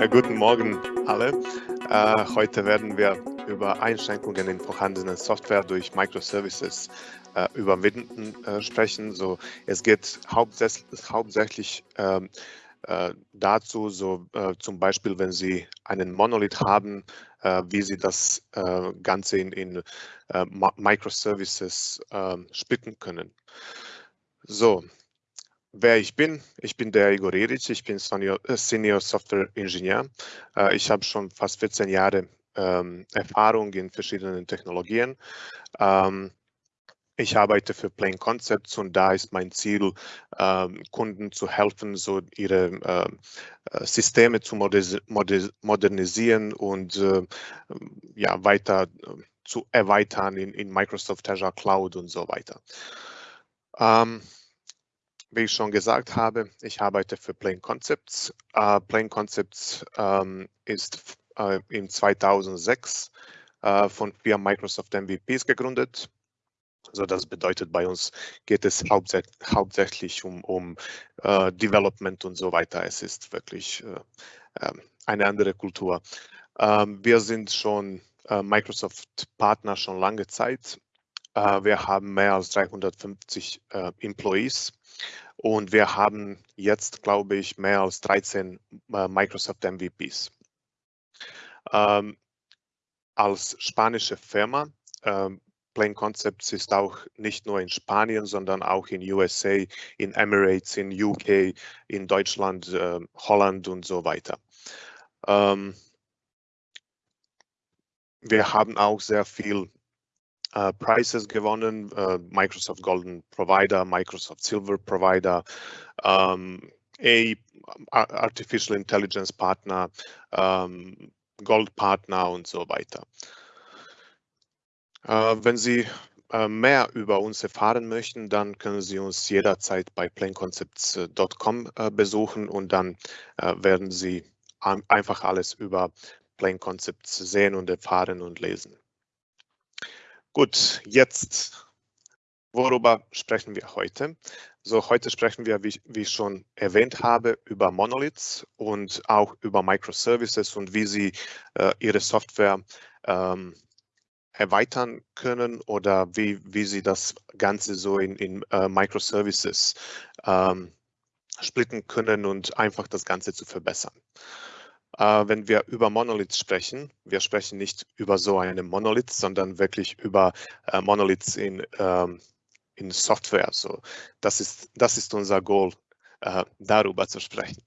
Äh, guten Morgen alle. Äh, heute werden wir über Einschränkungen in vorhandenen Software durch Microservices äh, überwinden äh, sprechen. So, es geht hauptsächlich, ähm, äh, dazu, so zum Beispiel, wenn Sie einen Monolith haben, wie Sie das Ganze in, in Microservices splitten können. So, wer ich bin. Ich bin der Igor Iric, ich bin Senior, äh, Software Engineer. Äh, ich habe schon fast 14 Jahre ähm, Erfahrung in verschiedenen Technologien. Ähm, ich arbeite für Plain Concepts und da ist mein Ziel, ähm, Kunden zu helfen, so ihre äh, Systeme zu modernisieren und weiter zu erweitern in Microsoft Azure Cloud und so weiter. Wie ich schon gesagt habe, ich arbeite für Plain Concepts. Uh, Plain Concepts ähm, ist äh, im 2006 äh, von vier Microsoft MVPs gegründet. Also das bedeutet, bei uns geht es hauptsä hauptsächlich um, um äh, Development und so weiter. Es ist wirklich äh, ähm, eine andere Kultur. Ähm, wir sind schon äh, Microsoft-Partner schon lange Zeit. Äh, wir haben mehr als 350 Employees und wir haben jetzt, glaube ich, mehr als 13 äh, Microsoft MVPs. Ähm, als spanische Firma, ähm, Plain Concepts ist auch nicht nur in Spanien, sondern auch in USA, in Emirates, in UK, in Deutschland, äh, Holland und so weiter. Ähm, wir haben auch sehr viel äh, Prizes gewonnen, äh, Microsoft Golden Provider, Microsoft Silver Provider, ähm, A Artificial Intelligence Partner, ähm, Gold Partner und so weiter. Äh, wenn Sie äh, mehr über uns erfahren möchten, dann können Sie uns jederzeit bei planeconcepts.com äh, besuchen und dann äh, werden Sie einfach alles über Plane Concepts sehen und erfahren und lesen. Gut, jetzt, worüber sprechen wir heute? So, heute sprechen wir, wie, wie ich schon erwähnt habe, über Monoliths und auch über Microservices und wie sie äh, ihre Software ähm, erweitern können oder wie, wie sie das Ganze so in, in äh, Microservices ähm, splitten können und einfach das Ganze zu verbessern. Äh, wenn wir über Monoliths sprechen, wir sprechen nicht über so einen Monolith, sondern wirklich über äh, Monoliths in, ähm, in Software. So, das, ist, das ist unser Goal, äh, darüber zu sprechen.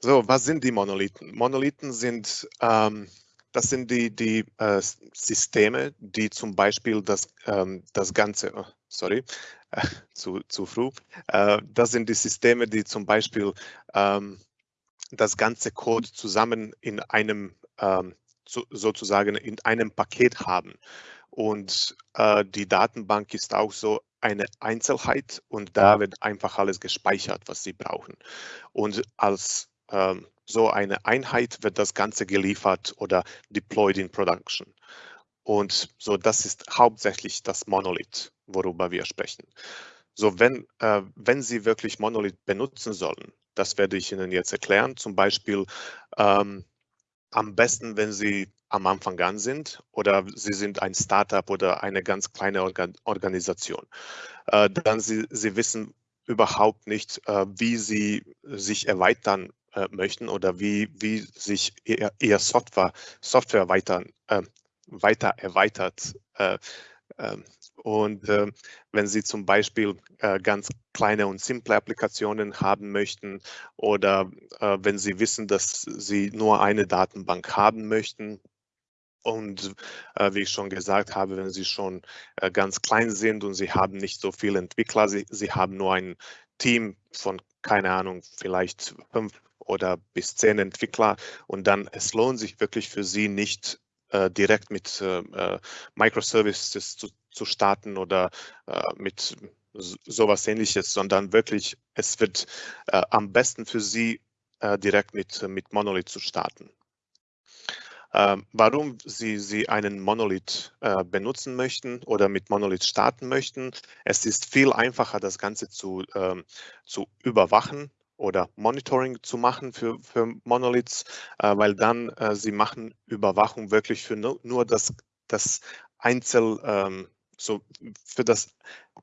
So, was sind die Monolithen? Monolithen sind, ähm, das sind die, die äh, Systeme, die zum Beispiel das, ähm, das Ganze, oh, sorry, äh, zu, zu früh, äh, das sind die Systeme, die zum Beispiel ähm, das ganze Code zusammen in einem, ähm, so, sozusagen in einem Paket haben. Und äh, die Datenbank ist auch so eine Einzelheit und da wird einfach alles gespeichert, was Sie brauchen. Und als ähm, so eine Einheit wird das Ganze geliefert oder deployed in Production. Und so, das ist hauptsächlich das Monolith, worüber wir sprechen. So, wenn, äh, wenn Sie wirklich Monolith benutzen sollen, das werde ich Ihnen jetzt erklären. Zum Beispiel ähm, am besten, wenn Sie am Anfang an sind oder Sie sind ein Startup oder eine ganz kleine Organ Organisation. Äh, dann Sie, Sie wissen überhaupt nicht, äh, wie Sie sich erweitern äh, möchten oder wie, wie sich Ihr, Ihr Software, Software weiter, äh, weiter erweitert äh, ähm, und äh, wenn Sie zum Beispiel äh, ganz kleine und simple Applikationen haben möchten oder äh, wenn Sie wissen, dass Sie nur eine Datenbank haben möchten, und äh, wie ich schon gesagt habe, wenn Sie schon äh, ganz klein sind und Sie haben nicht so viele Entwickler, Sie, Sie haben nur ein Team von, keine Ahnung, vielleicht fünf oder bis zehn Entwickler und dann es lohnt sich wirklich für Sie nicht äh, direkt mit äh, äh, Microservices zu, zu starten oder mit sowas ähnliches, sondern wirklich, es wird am besten für Sie direkt mit, mit Monolith zu starten. Ähm, warum Sie, Sie einen Monolith äh, benutzen möchten oder mit Monolith starten möchten. Es ist viel einfacher, das Ganze zu, ähm, zu überwachen oder Monitoring zu machen für, für Monoliths, äh, weil dann äh, sie machen Überwachung wirklich für nur, nur das, das Einzel, ähm, so für das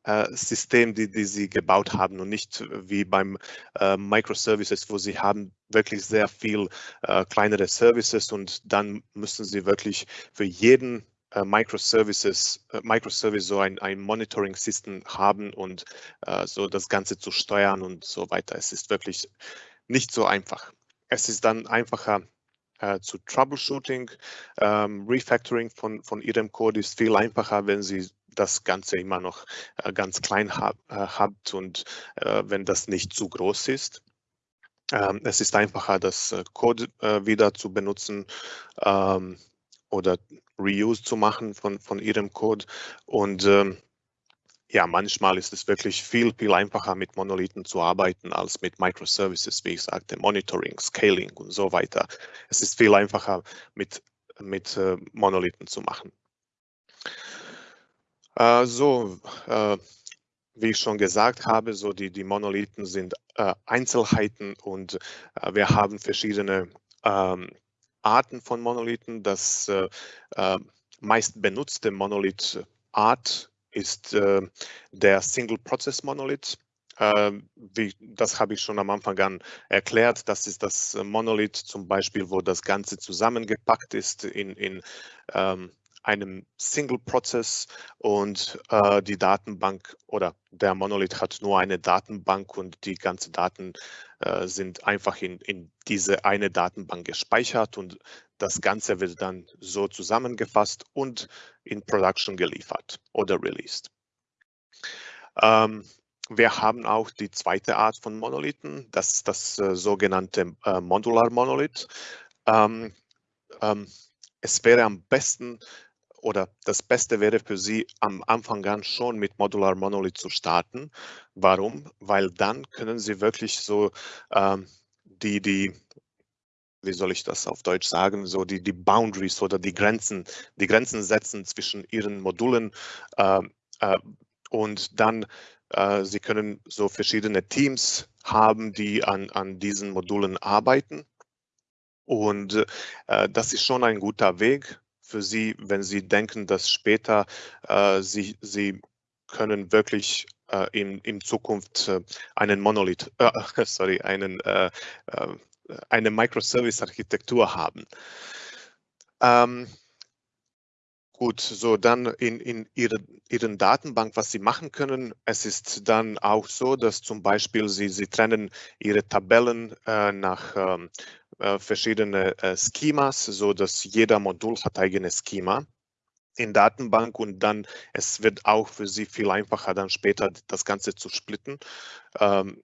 äh, System, die, die sie gebaut haben und nicht wie beim äh, Microservices, wo sie haben wirklich sehr viel äh, kleinere Services und dann müssen sie wirklich für jeden äh, Microservices, äh, Microservice so ein, ein Monitoring-System haben und äh, so das Ganze zu steuern und so weiter. Es ist wirklich nicht so einfach. Es ist dann einfacher äh, zu Troubleshooting. Ähm, Refactoring von, von Ihrem Code ist viel einfacher, wenn Sie das Ganze immer noch äh, ganz klein hab, äh, habt und äh, wenn das nicht zu groß ist. Ähm, es ist einfacher, das Code wieder zu benutzen ähm, oder Reuse zu machen von, von Ihrem Code. Und ähm, ja, manchmal ist es wirklich viel, viel einfacher mit Monolithen zu arbeiten als mit Microservices, wie ich sagte, Monitoring, Scaling und so weiter. Es ist viel einfacher mit, mit äh, Monolithen zu machen. Äh, so, äh, wie ich schon gesagt habe, so die, die Monolithen sind äh, Einzelheiten und äh, wir haben verschiedene ähm, Arten von Monolithen. Das äh, äh, meist benutzte Monolith-Art ist der Single-Process-Monolith. Wie, das habe ich schon am Anfang an erklärt. Das ist das Monolith zum Beispiel, wo das Ganze zusammengepackt ist in, in ähm, einem Single-Prozess und äh, die Datenbank oder der Monolith hat nur eine Datenbank und die ganzen Daten äh, sind einfach in, in diese eine Datenbank gespeichert und das Ganze wird dann so zusammengefasst und in Production geliefert oder released. Ähm, wir haben auch die zweite Art von Monolithen, das ist das äh, sogenannte äh, Modular Monolith. Ähm, ähm, es wäre am besten, oder das Beste wäre für Sie am Anfang an schon mit Modular Monolith zu starten. Warum? Weil dann können Sie wirklich so ähm, die, die, wie soll ich das auf Deutsch sagen, so die, die Boundaries oder die Grenzen, die Grenzen setzen zwischen Ihren Modulen äh, äh, und dann äh, Sie können so verschiedene Teams haben, die an, an diesen Modulen arbeiten. Und äh, das ist schon ein guter Weg, für Sie, wenn Sie denken, dass später äh, Sie, Sie können wirklich äh, in, in Zukunft äh, einen Monolith, äh, sorry, einen, äh, eine Microservice-Architektur haben. Ähm, Gut, so dann in, in ihre, Ihren Datenbank, was Sie machen können. Es ist dann auch so, dass zum Beispiel Sie, Sie trennen Ihre Tabellen äh, nach ähm, äh, verschiedene äh, Schemas, so dass jeder Modul hat eigenes Schema in Datenbank und dann es wird auch für Sie viel einfacher, dann später das Ganze zu splitten. Ähm,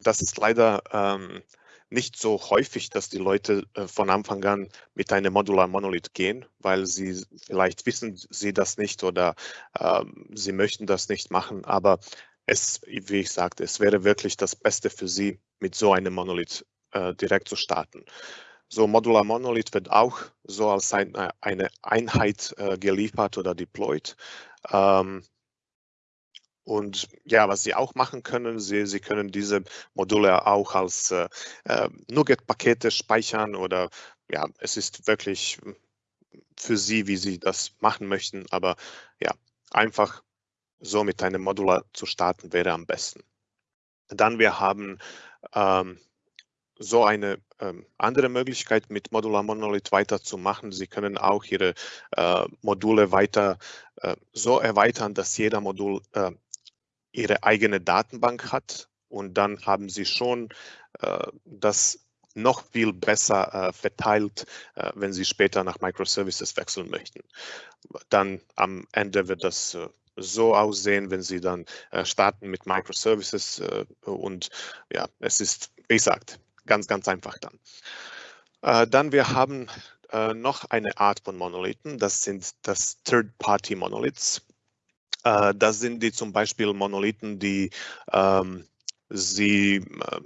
das ist leider ähm, nicht so häufig, dass die Leute äh, von Anfang an mit einem Modular Monolith gehen, weil sie vielleicht wissen sie das nicht oder äh, sie möchten das nicht machen. Aber es, wie ich sagte, es wäre wirklich das Beste für sie, mit so einem Monolith äh, direkt zu starten. So Modular Monolith wird auch so als ein, äh, eine Einheit äh, geliefert oder deployed. Ähm, und ja, was Sie auch machen können, Sie, Sie können diese Module auch als äh, äh NuGet-Pakete speichern oder ja, es ist wirklich für Sie, wie Sie das machen möchten. Aber ja, einfach so mit einem Modular zu starten wäre am besten. Dann wir haben ähm, so eine ähm, andere Möglichkeit mit Modular Monolith weiterzumachen. Sie können auch Ihre äh, Module weiter äh, so erweitern, dass jeder Modul äh, ihre eigene Datenbank hat und dann haben sie schon äh, das noch viel besser äh, verteilt, äh, wenn sie später nach Microservices wechseln möchten. Dann am Ende wird das so aussehen, wenn Sie dann starten mit Microservices und ja, es ist, wie gesagt, ganz, ganz einfach dann. dann wir haben noch eine Art von Monolithen, das sind das Third-Party-Monoliths. Äh, das sind die zum Beispiel Monolithen, die ähm, Sie äh,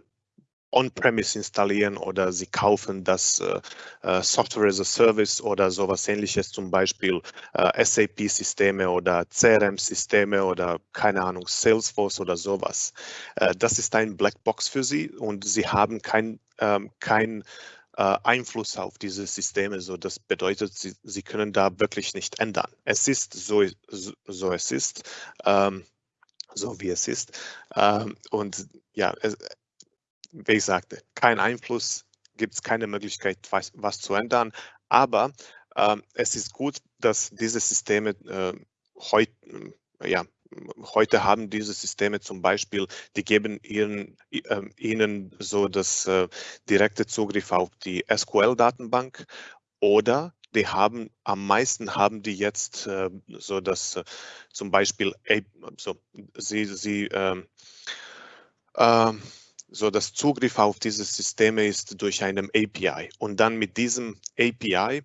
on-premise installieren oder sie kaufen das äh, Software as a Service oder sowas ähnliches, zum Beispiel äh, SAP-Systeme oder CRM-Systeme oder keine Ahnung, Salesforce oder sowas. Äh, das ist ein Blackbox für sie und sie haben kein, ähm, kein äh, Einfluss auf diese Systeme. So, das bedeutet, sie, sie können da wirklich nicht ändern. Es ist so, so, so es ist, ähm, so wie es ist. Ähm, und ja, es, wie ich sagte, kein Einfluss, gibt es keine Möglichkeit, was, was, zu ändern. Aber ähm, es ist gut, dass diese Systeme äh, heute ja, heute haben diese Systeme zum Beispiel, die geben ihren, äh, ihnen so das äh, direkte Zugriff auf die SQL-Datenbank oder die haben am meisten haben die jetzt äh, so dass äh, zum Beispiel so sie sie ähm, ähm, so das Zugriff auf diese Systeme ist durch einen API und dann mit diesem API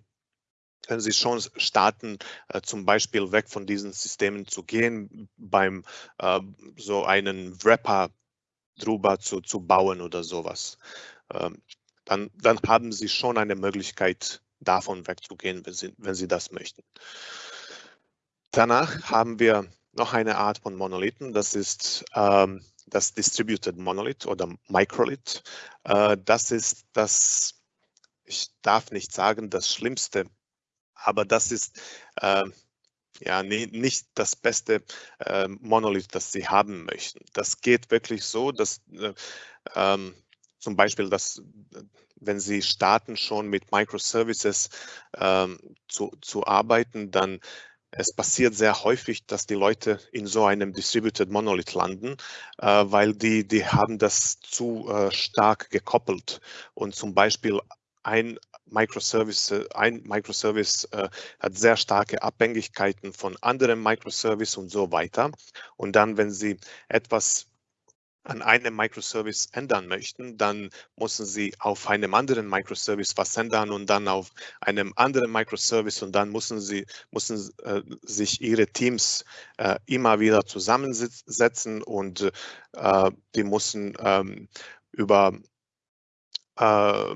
können Sie schon starten, äh, zum Beispiel weg von diesen Systemen zu gehen, beim äh, so einen Wrapper drüber zu, zu bauen oder sowas. Ähm, dann, dann haben Sie schon eine Möglichkeit, davon wegzugehen, wenn Sie, wenn Sie das möchten. Danach haben wir noch eine Art von Monolithen, das ist ähm, das Distributed Monolith oder Microlith. Äh, das ist das, ich darf nicht sagen, das schlimmste aber das ist äh, ja nie, nicht das beste äh, Monolith, das Sie haben möchten. Das geht wirklich so, dass äh, ähm, zum Beispiel, dass wenn Sie starten schon mit Microservices ähm, zu, zu arbeiten, dann es passiert sehr häufig, dass die Leute in so einem Distributed Monolith landen, äh, weil die, die haben das zu äh, stark gekoppelt und zum Beispiel ein Microservice, ein Microservice äh, hat sehr starke Abhängigkeiten von anderen Microservice und so weiter. Und dann, wenn Sie etwas an einem Microservice ändern möchten, dann müssen Sie auf einem anderen Microservice was ändern und dann auf einem anderen Microservice und dann müssen Sie müssen äh, sich Ihre Teams äh, immer wieder zusammensetzen und äh, die müssen ähm, über äh,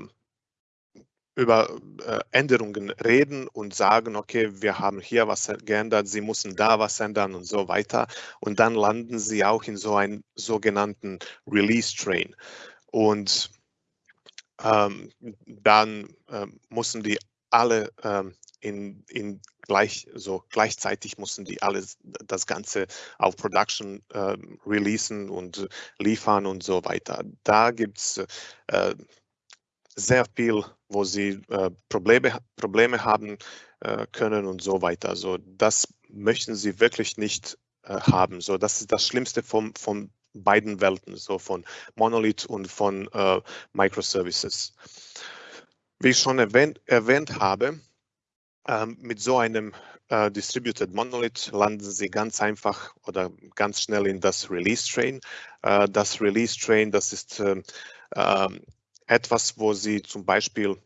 über äh, Änderungen reden und sagen, okay, wir haben hier was geändert, Sie müssen da was ändern und so weiter. Und dann landen Sie auch in so einen sogenannten Release-Train. Und ähm, dann äh, müssen die alle ähm, in, in gleich, so gleichzeitig mussten die alles das Ganze auf Production äh, releasen und liefern und so weiter. Da gibt es äh, sehr viel, wo sie äh, Probleme, Probleme haben äh, können und so weiter. Also das möchten sie wirklich nicht äh, haben. So, das ist das Schlimmste von, von beiden Welten, so von Monolith und von äh, Microservices. Wie ich schon erwähnt, erwähnt habe, ähm, mit so einem Uh, Distributed Monolith landen Sie ganz einfach oder ganz schnell in das Release Train. Uh, das Release Train, das ist uh, etwas, wo Sie zum Beispiel,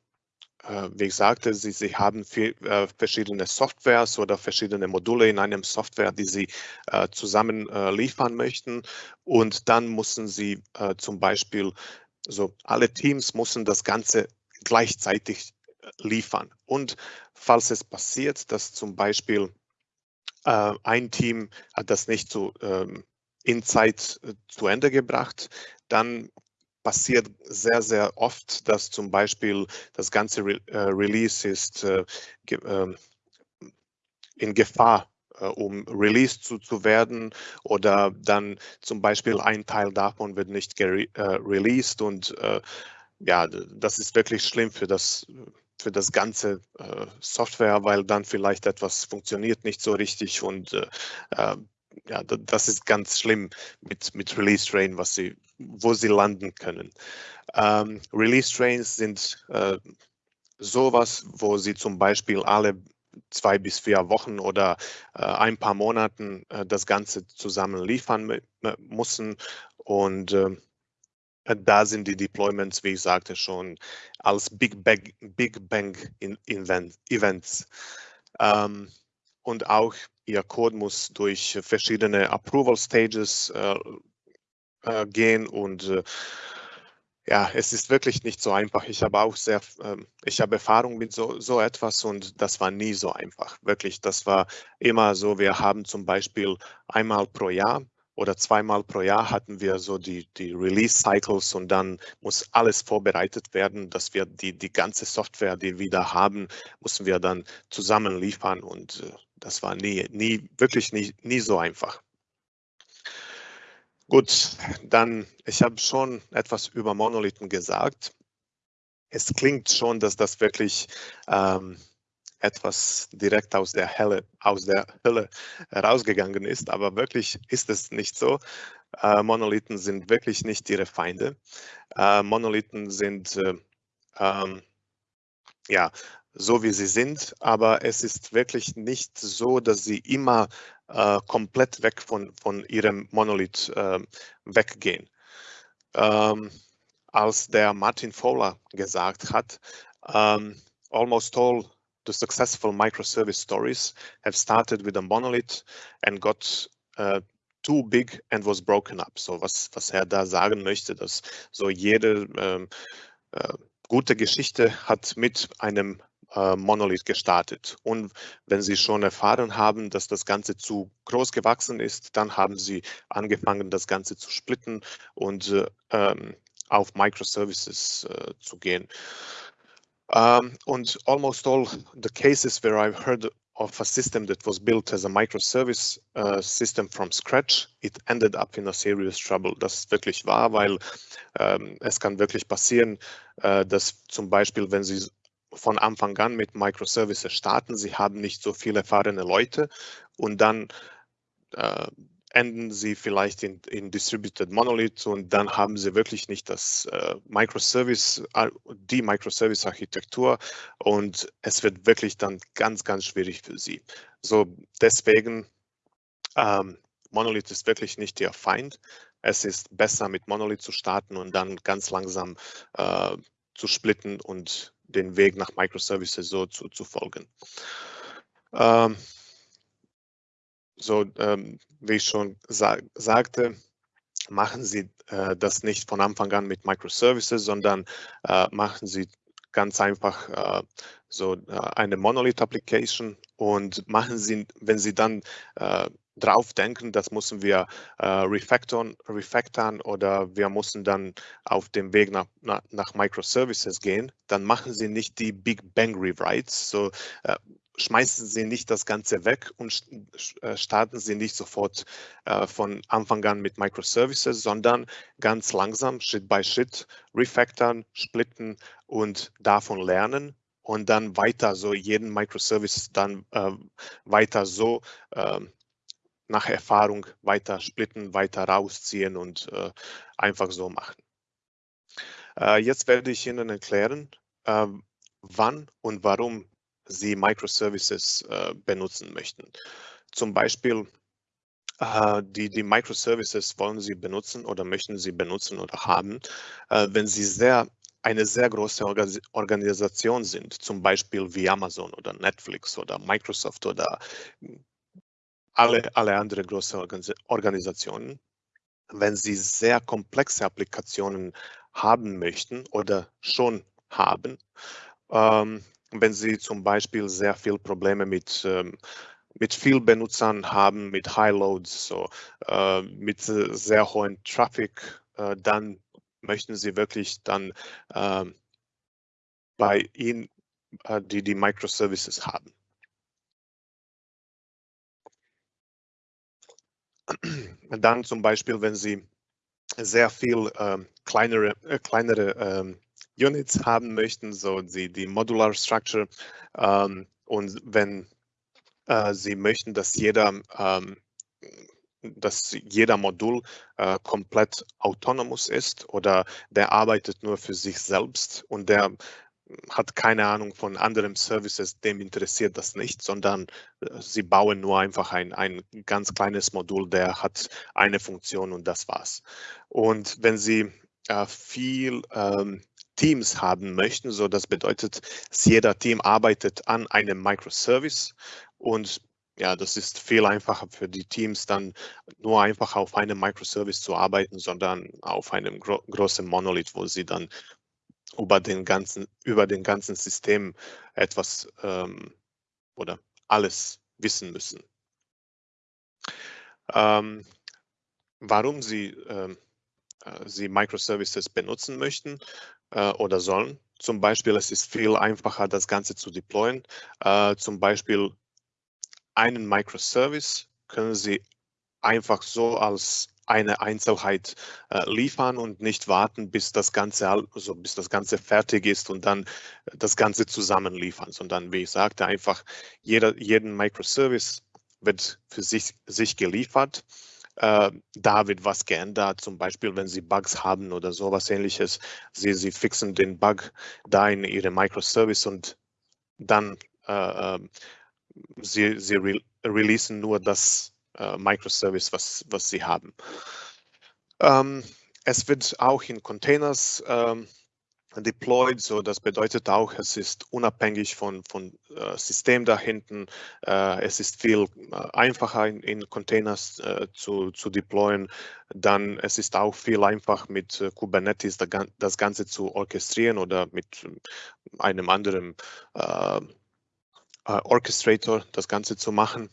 äh, wie ich sagte, Sie, Sie haben viel, äh, verschiedene Softwares oder verschiedene Module in einem Software, die Sie äh, zusammen äh, liefern möchten. Und dann müssen Sie äh, zum Beispiel, so alle Teams müssen das Ganze gleichzeitig äh, liefern. Und falls es passiert, dass zum Beispiel ein Team das nicht so ähm, in Zeit zu Ende gebracht, dann passiert sehr, sehr oft, dass zum Beispiel das ganze Re äh, Release ist äh, ge äh, in Gefahr, äh, um released zu, zu werden oder dann zum Beispiel ein Teil davon wird nicht äh, released und äh, ja, das ist wirklich schlimm für das für das ganze Software, weil dann vielleicht etwas funktioniert nicht so richtig und ja, das ist ganz schlimm mit, mit Release Train, was sie, wo sie landen können. Ähm, Release Trains sind äh, sowas, wo sie zum Beispiel alle zwei bis vier Wochen oder äh, ein paar Monaten äh, das Ganze zusammen liefern müssen. Und äh, da sind die Deployments, wie ich sagte schon, als Big Bang, Big Bang Events. Ähm, und auch Ihr Code muss durch verschiedene Approval Stages äh, äh, gehen und äh, Ja, es ist wirklich nicht so einfach. Ich habe auch sehr, ähm, ich habe Erfahrung mit so, so etwas und das war nie so einfach. Wirklich, das war immer so, wir haben zum Beispiel einmal pro Jahr oder zweimal pro Jahr hatten wir so die, die Release-Cycles und dann muss alles vorbereitet werden, dass wir die, die ganze Software, die wir da haben, müssen wir dann zusammen liefern und äh, das war nie, nie, wirklich nie, nie so einfach. Gut, dann, ich habe schon etwas über Monolithen gesagt. Es klingt schon, dass das wirklich ähm, etwas direkt aus der Hölle, aus der Hölle rausgegangen ist, aber wirklich ist es nicht so. Äh, Monolithen sind wirklich nicht ihre Feinde. Äh, Monolithen sind äh, ähm, ja so wie sie sind, aber es ist wirklich nicht so, dass sie immer äh, komplett weg von, von ihrem Monolith äh, weggehen. Ähm, als der Martin Fowler gesagt hat, um, ähm, almost all the successful microservice stories have started with a monolith and got uh, too big and was broken up. So was, was er da sagen möchte, dass so jede ähm, äh, gute Geschichte hat mit einem äh, Monolith gestartet. Und wenn Sie schon erfahren haben, dass das Ganze zu groß gewachsen ist, dann haben Sie angefangen, das Ganze zu splitten und äh, ähm, auf Microservices äh, zu gehen. Um, and almost all the cases where I've heard of a system that was built as a microservice uh, system from scratch, it ended up in a serious trouble. Das ist wirklich wahr, weil ähm, es kann wirklich passieren, äh, dass zum Beispiel, wenn Sie von Anfang an mit Microservices starten. Sie haben nicht so viele erfahrene Leute und dann äh, enden sie vielleicht in, in Distributed Monolith und dann haben sie wirklich nicht das äh, Microservice, äh, die Microservice-Architektur und es wird wirklich dann ganz, ganz schwierig für sie. So deswegen, ähm, Monolith ist wirklich nicht ihr Feind. Es ist besser mit Monolith zu starten und dann ganz langsam äh, zu splitten und den Weg nach Microservices so zu, zu folgen. Ähm, so, ähm, wie ich schon sa sagte, machen Sie äh, das nicht von Anfang an mit Microservices, sondern äh, machen Sie ganz einfach äh, so äh, eine Monolith-Application und machen Sie, wenn Sie dann äh, drauf denken, das müssen wir äh, refactoren, refactoren oder wir müssen dann auf dem Weg nach, nach, nach, Microservices gehen, dann machen Sie nicht die Big Bang Rewrites. So äh, schmeißen Sie nicht das Ganze weg und äh, starten Sie nicht sofort äh, von Anfang an mit Microservices, sondern ganz langsam, Schritt by Schritt, refactoren, splitten und davon lernen und dann weiter so jeden Microservice dann äh, weiter so äh, nach Erfahrung weiter splitten, weiter rausziehen und äh, einfach so machen. Äh, jetzt werde ich Ihnen erklären, äh, wann und warum Sie Microservices äh, benutzen möchten. Zum Beispiel äh, die, die Microservices wollen Sie benutzen oder möchten Sie benutzen oder haben, äh, wenn Sie sehr eine sehr große Organisation sind, zum Beispiel wie Amazon oder Netflix oder Microsoft oder alle, alle anderen große Organisationen, wenn sie sehr komplexe Applikationen haben möchten oder schon haben, ähm, wenn sie zum Beispiel sehr viel Probleme mit ähm, mit viel Benutzern haben, mit High Loads, so, äh, mit sehr hohen Traffic, äh, dann möchten Sie wirklich dann äh, bei Ihnen äh, die, die Microservices haben. Dann zum Beispiel, wenn Sie sehr viel ähm, kleinere, äh, kleinere ähm, Units haben möchten, so die, die Modular Structure. Ähm, und wenn äh, Sie möchten, dass jeder, ähm, dass jeder Modul äh, komplett autonomous ist oder der arbeitet nur für sich selbst und der hat keine Ahnung von anderen Services, dem interessiert das nicht, sondern äh, sie bauen nur einfach ein, ein ganz kleines Modul, der hat eine Funktion und das war's. Und wenn Sie äh, viel ähm, Teams haben möchten, so das bedeutet, jeder Team arbeitet an einem Microservice und ja, das ist viel einfacher für die Teams, dann nur einfach auf einem Microservice zu arbeiten, sondern auf einem gro großen Monolith, wo sie dann über den ganzen, über den ganzen System etwas ähm, oder alles wissen müssen. Ähm, warum Sie, ähm, äh, Sie Microservices benutzen möchten äh, oder sollen. Zum Beispiel, es ist viel einfacher, das Ganze zu deployen. Äh, zum Beispiel einen Microservice können Sie einfach so als eine Einzelheit äh, liefern und nicht warten, bis das Ganze also bis das Ganze fertig ist und dann das Ganze zusammen liefern, sondern wie ich sagte, einfach jeder, jeden Microservice wird für sich, sich geliefert. Äh, da wird was geändert, zum Beispiel, wenn Sie Bugs haben oder sowas ähnliches. Sie, Sie fixen den Bug da in Ihre Microservice und dann äh, Sie, Sie re releasen nur das äh, Microservice, was, was Sie haben. Ähm, es wird auch in Containers ähm, deployed, so das bedeutet auch, es ist unabhängig von, von äh, System da hinten. Äh, es ist viel äh, einfacher in, in Containers äh, zu, zu deployen. Dann es ist auch viel einfacher mit äh, Kubernetes da, das Ganze zu orchestrieren oder mit einem anderen äh, Orchestrator das Ganze zu machen.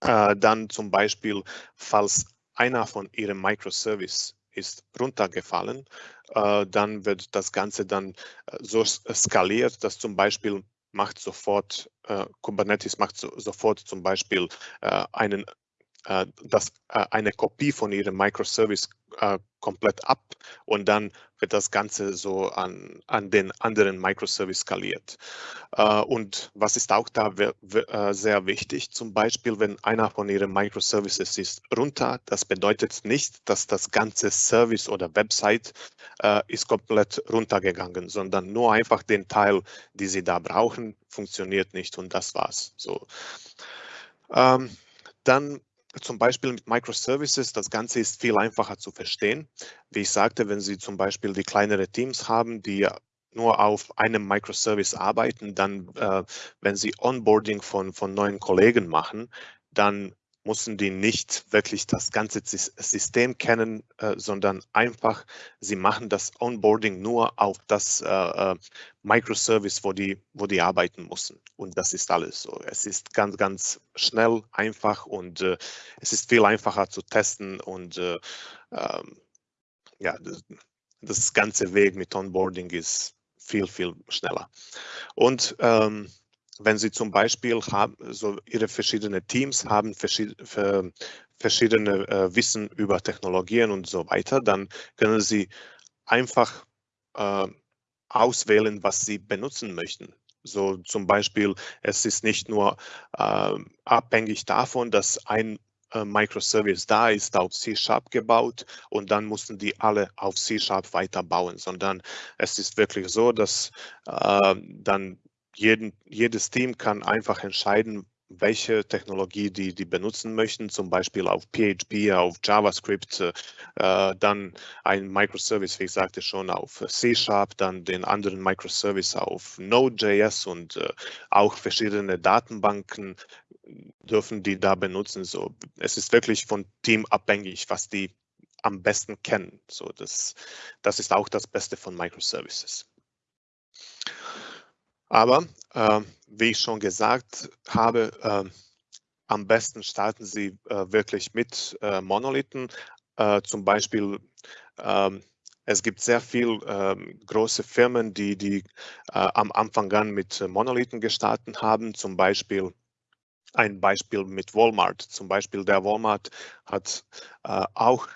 Dann zum Beispiel, falls einer von Ihrem Microservice ist runtergefallen, äh, dann wird das Ganze dann äh, so skaliert, dass zum Beispiel macht sofort, äh, Kubernetes macht so, sofort zum Beispiel äh, einen, äh, das, äh, eine Kopie von ihrem Microservice komplett ab und dann wird das Ganze so an, an den anderen Microservice skaliert. Äh, und was ist auch da äh, sehr wichtig, zum Beispiel, wenn einer von Ihren Microservices ist runter, das bedeutet nicht, dass das ganze Service oder Website äh, ist komplett runtergegangen, sondern nur einfach den Teil, die Sie da brauchen, funktioniert nicht und das war's. So. Ähm, dann zum Beispiel mit Microservices, das Ganze ist viel einfacher zu verstehen. Wie ich sagte, wenn Sie zum Beispiel die kleinere Teams haben, die nur auf einem Microservice arbeiten, dann, äh, wenn Sie Onboarding von, von neuen Kollegen machen, dann müssen die nicht wirklich das ganze System kennen, äh, sondern einfach, sie machen das Onboarding nur auf das äh, äh, Microservice, wo die, wo die arbeiten müssen. Und das ist alles so. Es ist ganz, ganz schnell, einfach und äh, es ist viel einfacher zu testen und äh, ähm, ja, das, das, ganze Weg mit Onboarding ist viel, viel schneller. Und ähm, wenn Sie zum Beispiel haben, so Ihre verschiedenen Teams haben verschiedene, äh, Wissen über Technologien und so weiter, dann können Sie einfach äh, auswählen, was Sie benutzen möchten. So zum Beispiel, es ist nicht nur äh, abhängig davon, dass ein äh, Microservice da ist, auf C-Sharp gebaut und dann mussten die alle auf C-Sharp weiterbauen, sondern es ist wirklich so, dass äh, dann jeden, jedes Team kann einfach entscheiden, welche Technologie die, die benutzen möchten, zum Beispiel auf PHP, auf JavaScript, äh, dann ein Microservice, wie ich sagte schon, auf C-Sharp, dann den anderen Microservice auf Node.js und äh, auch verschiedene Datenbanken dürfen die da benutzen. So, es ist wirklich von Team abhängig, was die am besten kennen. So, das, das ist auch das Beste von Microservices. Aber äh, wie ich schon gesagt habe, äh, am besten starten Sie äh, wirklich mit äh, Monolithen. Äh, zum Beispiel, ähm, es gibt sehr viele ähm, große Firmen, die, die äh, am Anfang an mit Monolithen gestartet haben. Zum Beispiel ein Beispiel mit Walmart. Zum Beispiel der Walmart hat auch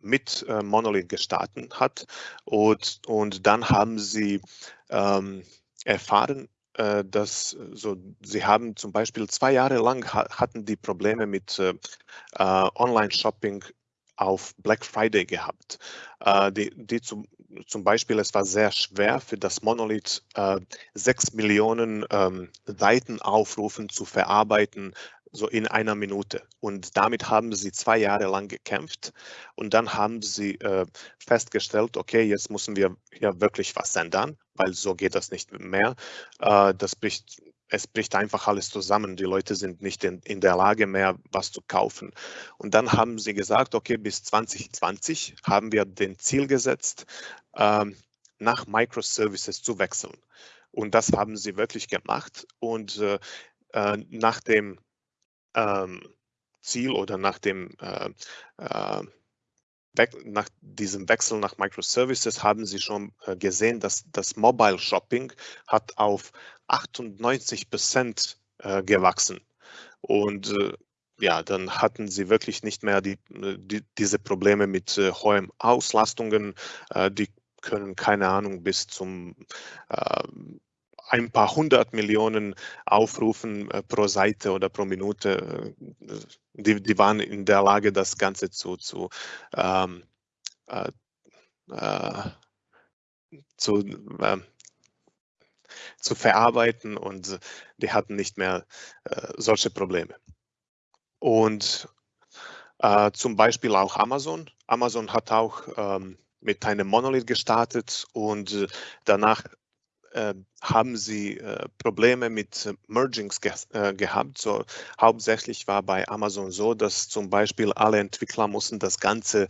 mit Monolith gestartet hat und, und dann haben sie ähm, erfahren, äh, dass äh, so, sie haben zum Beispiel zwei Jahre lang hatten die Probleme mit äh, Online-Shopping auf Black Friday gehabt. die, die zum, zum Beispiel, es war sehr schwer für das Monolith, sechs Millionen ähm, Seitenaufrufen zu verarbeiten, so in einer Minute. Und damit haben sie zwei Jahre lang gekämpft und dann haben sie äh, festgestellt, okay, jetzt müssen wir hier wirklich was ändern, weil so geht das nicht mehr. Äh, das bricht es bricht einfach alles zusammen. Die Leute sind nicht in, in, der Lage mehr, was zu kaufen. Und dann haben sie gesagt, okay, bis 2020 haben wir den Ziel gesetzt, ähm, nach Microservices zu wechseln. Und das haben sie wirklich gemacht. Und äh, äh nach dem ähm, Ziel oder nach dem äh, äh, nach diesem Wechsel nach Microservices haben Sie schon äh, gesehen, dass das Mobile Shopping hat auf 98 Prozent äh, gewachsen. Und äh, ja, dann hatten sie wirklich nicht mehr die, die diese Probleme mit äh, hohen Auslastungen. Äh, die können, keine Ahnung, bis zum äh, ein paar hundert Millionen Aufrufen äh, pro Seite oder pro Minute, äh, die, die waren in der Lage, das Ganze zu, zu, ähm, äh, äh zu, äh, zu verarbeiten und die hatten nicht mehr äh, solche Probleme. Und zum Beispiel auch Amazon. Amazon hat auch ähm, mit einem Monolith gestartet und danach haben sie äh, Probleme mit äh, Mergings ge äh, gehabt. So, hauptsächlich war bei Amazon so, dass zum Beispiel alle Entwickler mussten das Ganze,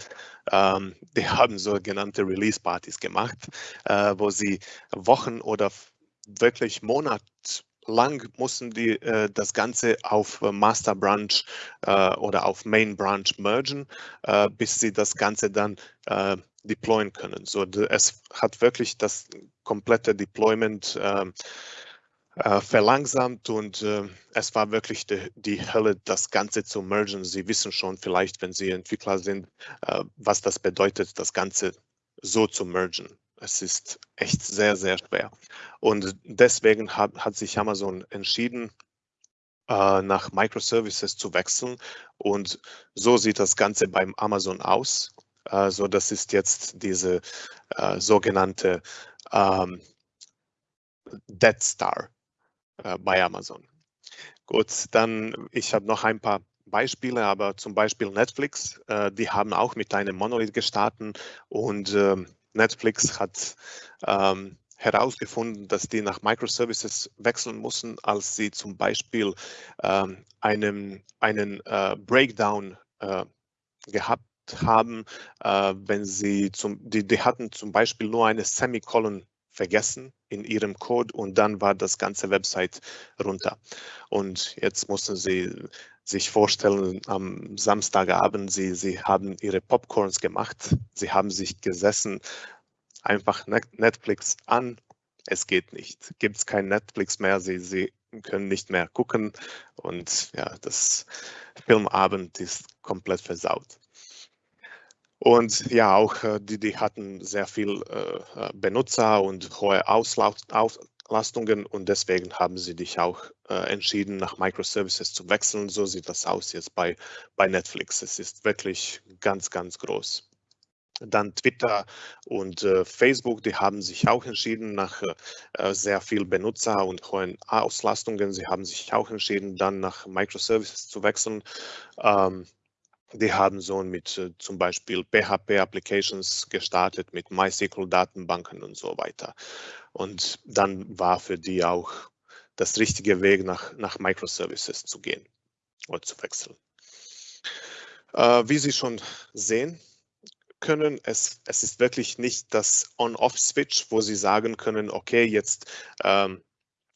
ähm, die haben sogenannte Release-Partys gemacht, äh, wo sie Wochen oder wirklich Monate lang mussten die äh, das Ganze auf Master Branch oder auf Main Branch mergen, bis sie das Ganze dann deployen können. So, es hat wirklich das komplette Deployment äh, äh, verlangsamt und äh, es war wirklich die, die, Hölle, das Ganze zu mergen. Sie wissen schon vielleicht, wenn Sie Entwickler sind, äh, was das bedeutet, das Ganze so zu mergen. Es ist echt sehr, sehr schwer. Und deswegen hat, hat sich Amazon entschieden, äh, nach Microservices zu wechseln. Und so sieht das Ganze beim Amazon aus. Also das ist jetzt diese äh, sogenannte ähm, Dead Star äh, bei Amazon. Gut, dann ich habe noch ein paar Beispiele, aber zum Beispiel Netflix, äh, die haben auch mit einem Monolith gestartet und ähm, Netflix hat ähm, herausgefunden, dass die nach Microservices wechseln mussten, als sie zum Beispiel ähm, einen, einen äh, Breakdown äh, gehabt haben, äh, wenn sie zum, die, die hatten zum Beispiel nur eine Semikolon vergessen in ihrem Code und dann war das ganze Website runter. Und jetzt mussten sie sich vorstellen, am Samstagabend, sie, sie haben ihre Popcorns gemacht, sie haben sich gesessen, einfach Netflix an, es geht nicht. Gibt es kein Netflix mehr, sie, sie können nicht mehr gucken und ja, das Filmabend ist komplett versaut. Und ja, auch äh, die, die hatten sehr viel äh, äh Benutzer und hohe Auslastungen und deswegen haben sie dich auch entschieden, nach Microservices zu wechseln. So sieht das aus jetzt bei, bei Netflix. Es ist wirklich ganz, ganz groß. Dann Twitter und Facebook, die haben sich auch entschieden nach sehr viel Benutzer und hohen Auslastungen. Sie haben sich auch entschieden, dann nach Microservices zu wechseln. Ähm, die haben so mit äh, zum Beispiel PHP-Applications gestartet, mit MySQL-Datenbanken und so weiter. Und dann war für die auch das richtige Weg, nach, nach Microservices zu gehen oder zu wechseln. Äh, wie Sie schon sehen können, es, es ist wirklich nicht das On-Off-Switch, wo Sie sagen können, okay, jetzt ähm,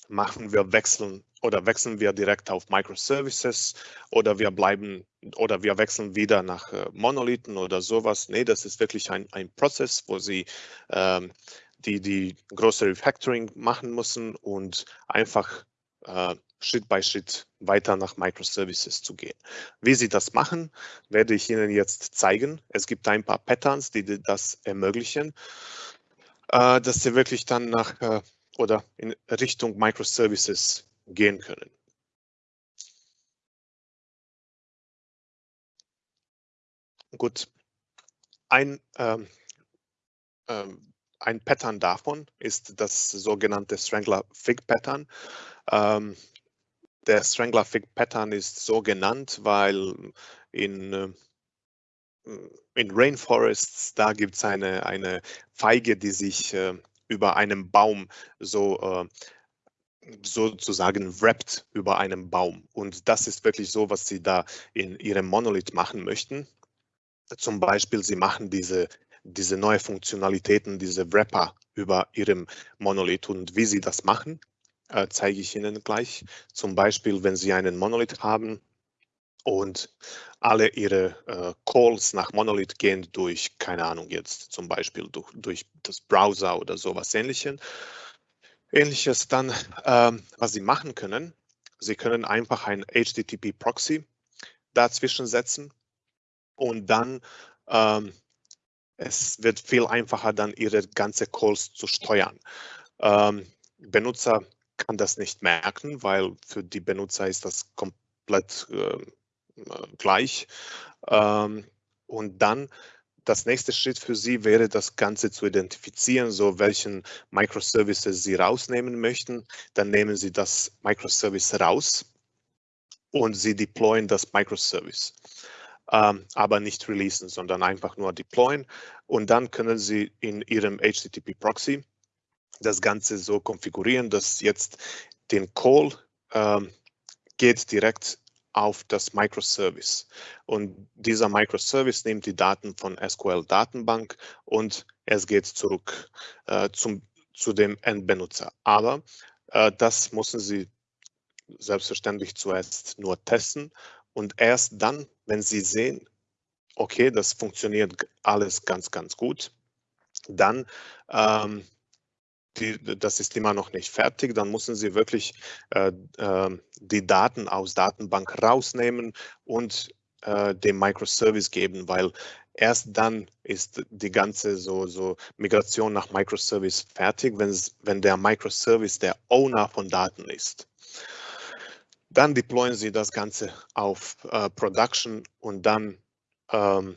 machen wir wechseln oder wechseln wir direkt auf Microservices oder wir bleiben oder wir wechseln wieder nach äh, Monolithen oder sowas. Nee, das ist wirklich ein, ein Prozess, wo Sie ähm, die, die große Refactoring machen müssen und einfach äh, Schritt bei Schritt weiter nach Microservices zu gehen. Wie Sie das machen, werde ich Ihnen jetzt zeigen. Es gibt ein paar Patterns, die das ermöglichen, äh, dass Sie wirklich dann nach äh, oder in Richtung Microservices gehen können. Gut, ein, ähm, ähm, ein Pattern davon ist das sogenannte Strangler-Fig-Pattern. Ähm, der Strangler-Fig-Pattern ist so genannt, weil in, äh, in Rainforests, da gibt es eine, eine Feige, die sich äh, über einem Baum so äh, sozusagen wrapped über einem Baum. Und das ist wirklich so, was Sie da in Ihrem Monolith machen möchten. Zum Beispiel, Sie machen diese, diese neue Funktionalitäten, diese Wrapper über Ihrem Monolith. Und wie Sie das machen, äh, zeige ich Ihnen gleich. Zum Beispiel, wenn Sie einen Monolith haben und alle Ihre äh, Calls nach Monolith gehen durch, keine Ahnung, jetzt zum Beispiel durch, durch das Browser oder sowas ähnliches. Ähnliches dann, ähm, was Sie machen können, Sie können einfach ein HTTP-Proxy dazwischen setzen und dann ähm, es wird viel einfacher, dann Ihre ganze Calls zu steuern. Ähm, Benutzer kann das nicht merken, weil für die Benutzer ist das komplett äh, gleich. Ähm, und dann das nächste Schritt für Sie wäre, das Ganze zu identifizieren, so welchen Microservices Sie rausnehmen möchten. Dann nehmen Sie das Microservice raus und Sie deployen das Microservice. Ähm, aber nicht releasen, sondern einfach nur deployen. Und dann können Sie in Ihrem HTTP-Proxy das Ganze so konfigurieren, dass jetzt den Call ähm, geht direkt auf das Microservice. Und dieser Microservice nimmt die Daten von SQL-Datenbank und es geht zurück äh, zum, zu dem Endbenutzer. Aber äh, das müssen Sie selbstverständlich zuerst nur testen und erst dann, wenn Sie sehen, okay, das funktioniert alles ganz, ganz gut, dann ähm, die, das ist immer noch nicht fertig, dann müssen Sie wirklich äh, äh, die Daten aus Datenbank rausnehmen und äh, dem Microservice geben, weil erst dann ist die ganze so, so Migration nach Microservice fertig, wenn der Microservice der Owner von Daten ist. Dann deployen Sie das Ganze auf äh, Production und dann ähm,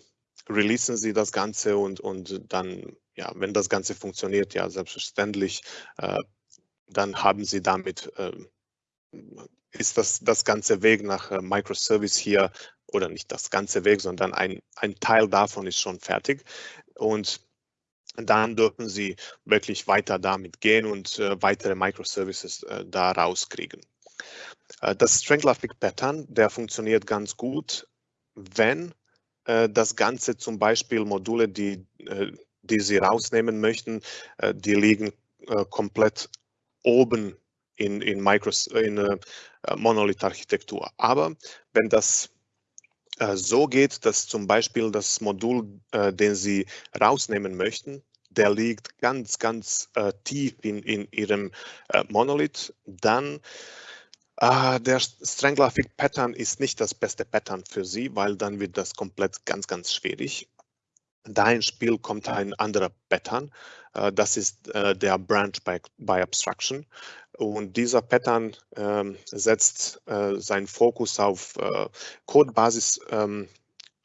releasen Sie das Ganze und, und dann ja, wenn das Ganze funktioniert, ja, selbstverständlich, äh, dann haben Sie damit, äh, ist das, das ganze Weg nach äh, Microservice hier, oder nicht das ganze Weg, sondern ein, ein Teil davon ist schon fertig. Und dann dürfen Sie wirklich weiter damit gehen und äh, weitere Microservices da rauskriegen. Das Strangler-Fig Pattern, der funktioniert ganz gut, wenn das Ganze zum Beispiel Module, die die Sie rausnehmen möchten, äh, die liegen äh, komplett oben in, in, Micros, in äh, Monolith-Architektur. Aber wenn das so geht, dass zum Beispiel das Modul, den Sie rausnehmen möchten, der liegt ganz, ganz tief in, in Ihrem Monolith, dann Uh, der Strangler Fig Pattern ist nicht das beste Pattern für Sie, weil dann wird das komplett ganz, ganz schwierig da ins Spiel kommt ein anderer Pattern. Äh, das ist äh, der Branch by, by Abstraction. Und dieser Pattern ähm, setzt äh, seinen Fokus auf Codebasis ähm,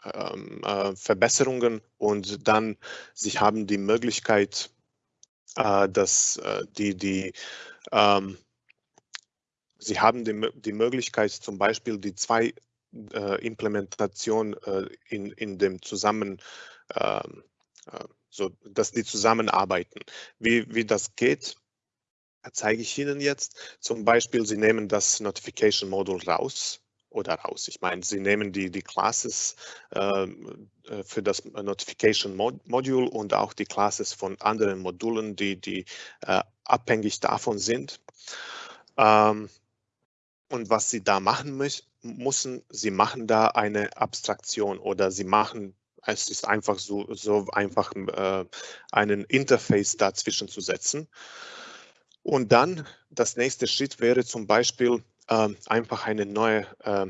ähm, Verbesserungen und dann sie haben die Möglichkeit, dass die, die Sie haben die, die Möglichkeit, zum Beispiel die zwei Implementation äh, in, in dem Zusammen, so, dass die zusammenarbeiten. Wie, wie das geht, zeige ich Ihnen jetzt. Zum Beispiel, Sie nehmen das Notification Module raus oder raus. Ich meine, Sie nehmen die, die Classes ähm, äh, für das Notification Mod Module und auch die Classes von anderen Modulen, die, die äh, abhängig davon sind. Ähm, und was Sie da machen müssen, müssen, Sie machen da eine Abstraktion oder Sie machen es ist einfach so, so einfach äh, einen Interface dazwischen zu setzen. Und dann das nächste Schritt wäre zum Beispiel äh, einfach eine neue äh,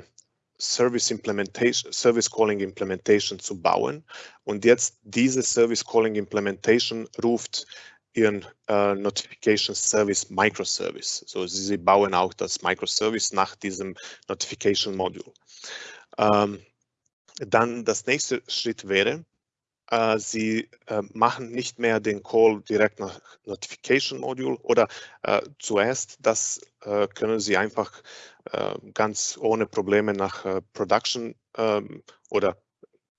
Service Implementation, Service Calling Implementation zu bauen. Und jetzt diese Service Calling Implementation ruft ihren äh, Notification Service Microservice. So sie, sie, bauen auch das Microservice nach diesem Notification Module. Ähm, dann das nächste Schritt wäre, äh, Sie äh, machen nicht mehr den Call direkt nach Notification Module oder äh, zuerst, das äh, können Sie einfach äh, ganz ohne Probleme nach Production ähm, oder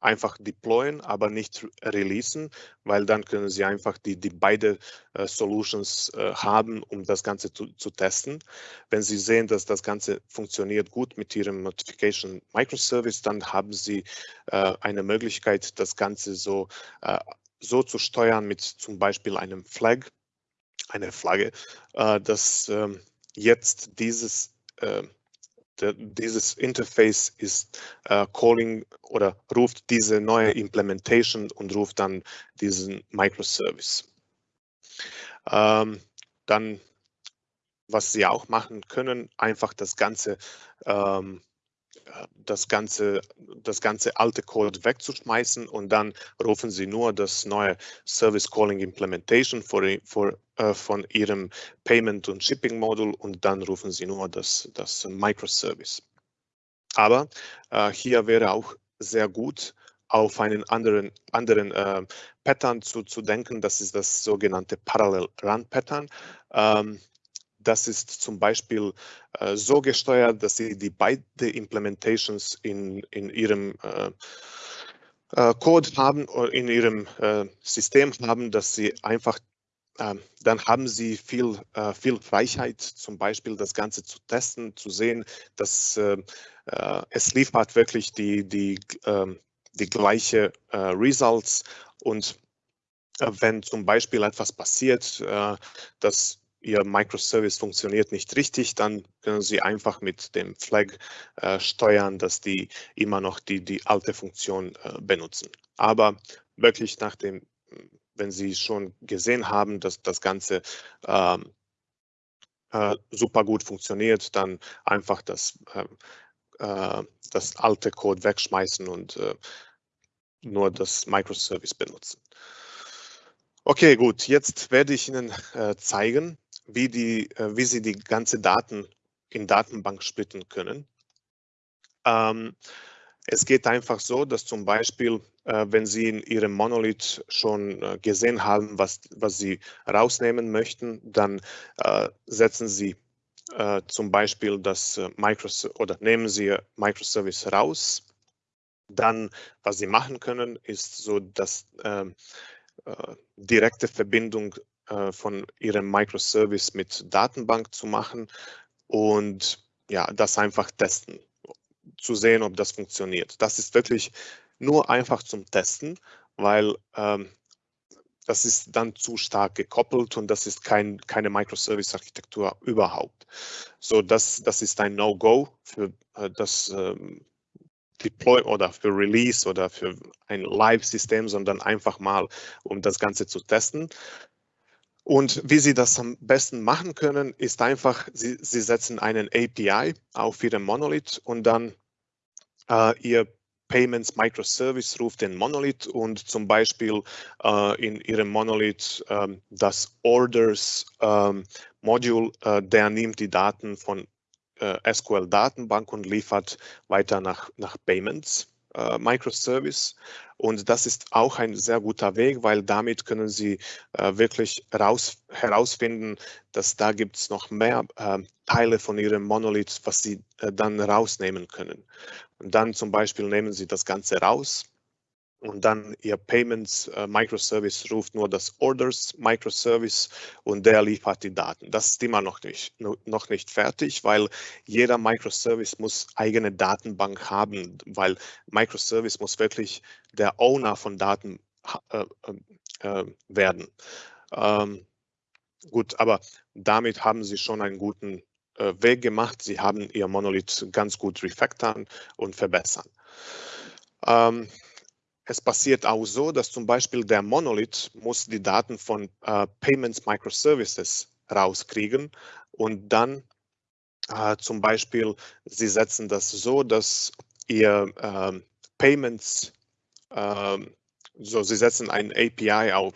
einfach deployen, aber nicht releasen, weil dann können Sie einfach die, die beide äh, Solutions äh, haben, um das Ganze zu, zu, testen. Wenn Sie sehen, dass das Ganze funktioniert gut mit Ihrem Notification Microservice, dann haben Sie äh, eine Möglichkeit, das Ganze so, äh, so zu steuern mit zum Beispiel einem Flag, eine Flagge, äh, dass ähm, jetzt dieses äh, dieses Interface ist äh, calling oder ruft diese neue Implementation und ruft dann diesen Microservice. Ähm, dann, was Sie auch machen können, einfach das Ganze ähm, das ganze, das ganze alte Code wegzuschmeißen und dann rufen Sie nur das neue Service Calling Implementation for, for, äh, von Ihrem Payment und Shipping Modul und dann rufen Sie nur das, das Microservice. Aber äh, hier wäre auch sehr gut, auf einen anderen, anderen äh, Pattern zu, zu denken. Das ist das sogenannte Parallel Run Pattern. Ähm, das ist zum Beispiel äh, so gesteuert, dass Sie die beiden Implementations in, in Ihrem äh, äh Code haben oder in Ihrem äh, System haben, dass Sie einfach ähm, dann haben Sie viel, äh, viel Freiheit, zum Beispiel das Ganze zu testen, zu sehen, dass äh, es liefert wirklich die, die, ähm, die gleiche Results. Und wenn zum Beispiel etwas passiert, dass Ihr Microservice funktioniert nicht richtig, dann können Sie einfach mit dem Flag äh, steuern, dass die immer noch die, die alte Funktion äh, benutzen. Aber wirklich nach dem, wenn Sie schon gesehen haben, dass das Ganze ähm, äh, super gut funktioniert, dann einfach das, ähm, äh, das alte Code wegschmeißen und äh, nur das Microservice benutzen. Okay, gut, jetzt werde ich Ihnen äh, zeigen, wie, die, äh, wie Sie die ganze Daten in Datenbank splitten können. Ähm, es geht einfach so, dass zum Beispiel, äh, wenn Sie in Ihrem Monolith schon äh, gesehen haben, was, was Sie rausnehmen möchten, dann äh, setzen Sie äh, zum Beispiel das äh, Microservice oder nehmen Sie Microservice raus. Dann, was Sie machen können, ist so, dass ähm, direkte Verbindung äh, von Ihrem Microservice mit Datenbank zu machen und ja, das einfach testen, zu sehen, ob das funktioniert. Das ist wirklich nur einfach zum Testen, weil ähm, das ist dann zu stark gekoppelt und das ist kein, keine Microservice-Architektur überhaupt. So, das, das ist ein No-Go für äh, das ähm, Deploy oder für Release oder für ein Live-System, sondern einfach mal, um das Ganze zu testen. Und wie Sie das am besten machen können, ist einfach, Sie, Sie setzen einen API auf Ihrem Monolith und dann äh, Ihr Payments Microservice ruft den Monolith und zum Beispiel äh, in Ihrem Monolith äh, das Orders ähm, Module, äh, der nimmt die Daten von äh, SQL Datenbank und liefert weiter nach, nach Payments äh, Microservice. Und das ist auch ein sehr guter Weg, weil damit können Sie äh, wirklich raus, herausfinden, dass da gibt es noch mehr äh, Teile von Ihrem Monolith, was Sie äh, dann rausnehmen können. Und dann zum Beispiel nehmen Sie das Ganze raus und dann Ihr Payments äh, Microservice ruft nur das Orders Microservice und der liefert die Daten. Das ist immer noch nicht, noch nicht fertig, weil jeder Microservice muss eigene Datenbank haben, weil Microservice muss wirklich der Owner von Daten äh, äh, äh, werden. Ähm, gut, aber damit haben Sie schon einen guten äh, Weg gemacht. Sie haben Ihr Monolith ganz gut refactoren und verbessern. Ähm, es passiert auch so, dass zum Beispiel der Monolith muss die Daten von äh, Payments Microservices rauskriegen und dann äh, zum Beispiel, Sie setzen das so, dass Ihr äh, Payments, ähm, so Sie setzen ein API auf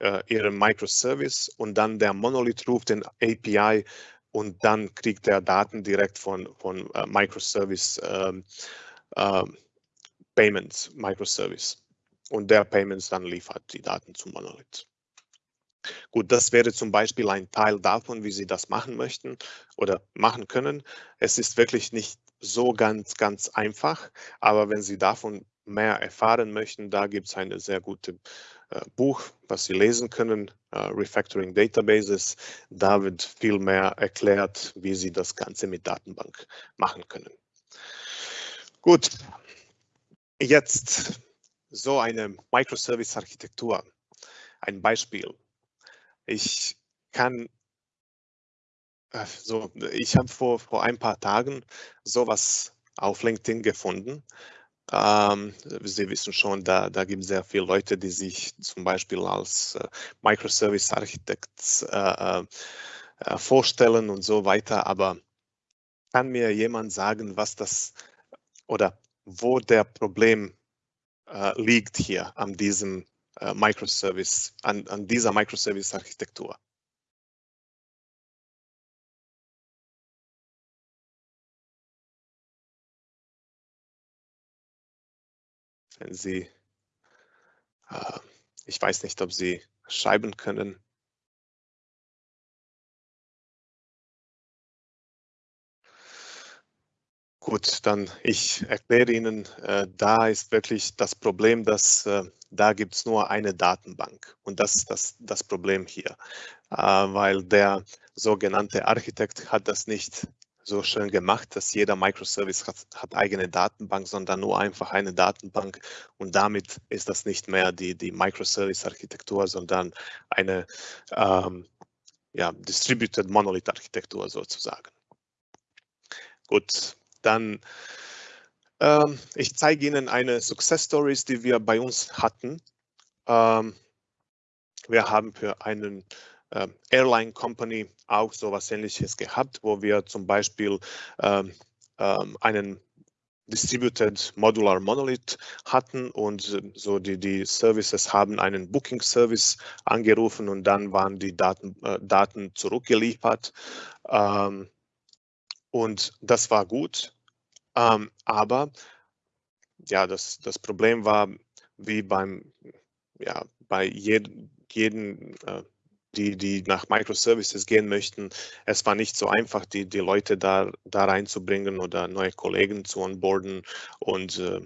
äh, Ihrem Microservice und dann der Monolith ruft den API und dann kriegt er Daten direkt von, von äh, Microservice ähm, ähm, Payments Microservice und der Payments dann liefert die Daten zum Monolith. Gut, das wäre zum Beispiel ein Teil davon, wie Sie das machen möchten oder machen können. Es ist wirklich nicht so ganz, ganz einfach, aber wenn Sie davon mehr erfahren möchten, da gibt es ein sehr gutes äh, Buch, was Sie lesen können, äh, Refactoring Databases. Da wird viel mehr erklärt, wie Sie das Ganze mit Datenbank machen können. Gut, jetzt so eine Microservice-Architektur. Ein Beispiel. Ich kann äh, so, ich habe vor, vor ein paar Tagen sowas auf LinkedIn gefunden. Ähm, Sie wissen schon, da, da gibt es sehr viele Leute, die sich zum Beispiel als äh, Microservice Architects äh, äh, äh, vorstellen und so weiter. Aber kann mir jemand sagen, was das oder wo der Problem äh, liegt hier an diesem äh, Microservice, an, an dieser Microservice Architektur? wenn Sie, äh, ich weiß nicht, ob Sie schreiben können. Gut, dann ich erkläre Ihnen, äh, da ist wirklich das Problem, dass äh, da gibt es nur eine Datenbank und das ist das, das Problem hier, äh, weil der sogenannte Architekt hat das nicht so schön gemacht, dass jeder Microservice hat, hat, eigene Datenbank, sondern nur einfach eine Datenbank und damit ist das nicht mehr die, die Microservice-Architektur, sondern eine ähm, ja, Distributed Monolith-Architektur sozusagen. Gut, dann ähm, ich zeige Ihnen eine Success Stories, die wir bei uns hatten. Ähm, wir haben für einen äh, Airline Company auch so etwas ähnliches gehabt, wo wir zum Beispiel ähm, ähm, einen Distributed Modular Monolith hatten und so die, die Services haben einen Booking Service angerufen und dann waren die Daten, äh, Daten zurückgeliefert. Ähm, und das war gut, ähm, aber ja, das, das Problem war, wie beim, ja, bei jedem jeden äh, die, die nach Microservices gehen möchten. Es war nicht so einfach, die, die Leute da, da reinzubringen oder neue Kollegen zu onboarden. Und äh,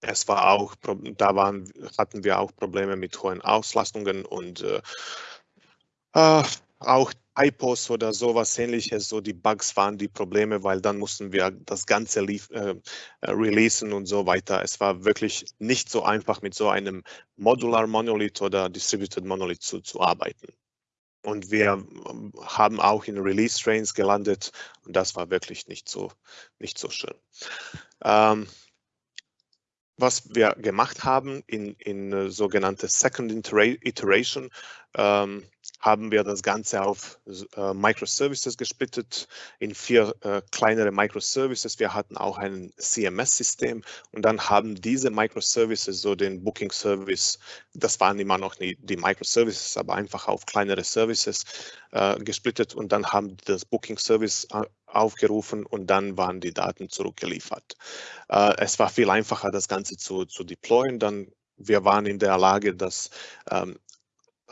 es war auch, da waren, hatten wir auch Probleme mit hohen Auslastungen und äh, äh, auch Typos oder sowas ähnliches, so die Bugs waren die Probleme, weil dann mussten wir das Ganze lief, äh, äh, releasen und so weiter. Es war wirklich nicht so einfach mit so einem Modular Monolith oder Distributed Monolith zu, zu arbeiten. Und wir ähm, haben auch in Release Trains gelandet und das war wirklich nicht so, nicht so schön. Ähm, was wir gemacht haben in, in äh, sogenannte Second Iteration, ähm, haben wir das Ganze auf äh, Microservices gesplittet in vier äh, kleinere Microservices. Wir hatten auch ein CMS-System und dann haben diese Microservices so den Booking Service, das waren immer noch nie die Microservices, aber einfach auf kleinere Services äh, gesplittet und dann haben das Booking Service äh, aufgerufen und dann waren die Daten zurückgeliefert. Äh, es war viel einfacher, das Ganze zu, zu deployen. Dann wir waren in der Lage, das ähm,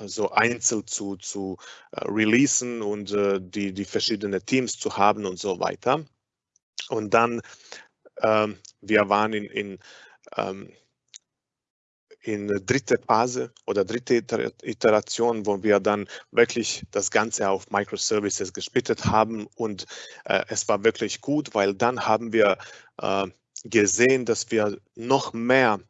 so einzeln zu, zu uh, releasen und uh, die, die verschiedenen Teams zu haben und so weiter. Und dann, ähm, wir waren in, in, ähm, in dritte Phase oder dritte Iteration, wo wir dann wirklich das Ganze auf Microservices gesplittet haben und äh, es war wirklich gut, weil dann haben wir äh, gesehen, dass wir noch mehr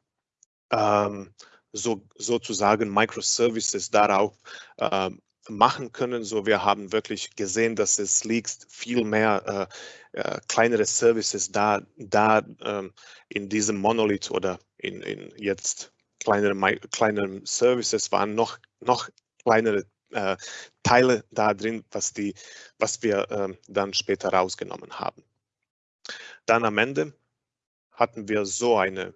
ähm, so, sozusagen Microservices darauf äh, machen können. So, wir haben wirklich gesehen, dass es liegt viel mehr äh, äh, kleinere Services da, da ähm, in diesem Monolith oder in, in jetzt kleinere, kleinere Services waren noch, noch kleinere äh, Teile da drin, was, die, was wir ähm, dann später rausgenommen haben. Dann am Ende hatten wir so eine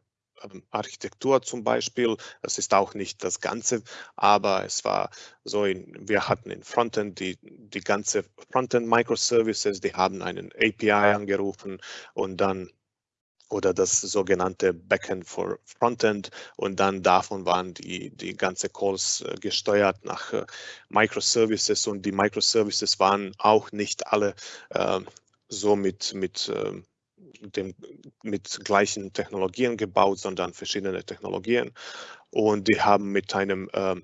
Architektur zum Beispiel. Das ist auch nicht das Ganze, aber es war so, in, wir hatten in Frontend die, die ganze Frontend Microservices, die haben einen API angerufen und dann oder das sogenannte Backend for Frontend und dann davon waren die, die ganze Calls äh, gesteuert nach äh, Microservices und die Microservices waren auch nicht alle äh, so mit, mit äh, dem, mit gleichen Technologien gebaut, sondern verschiedene Technologien. Und die haben mit einem äh,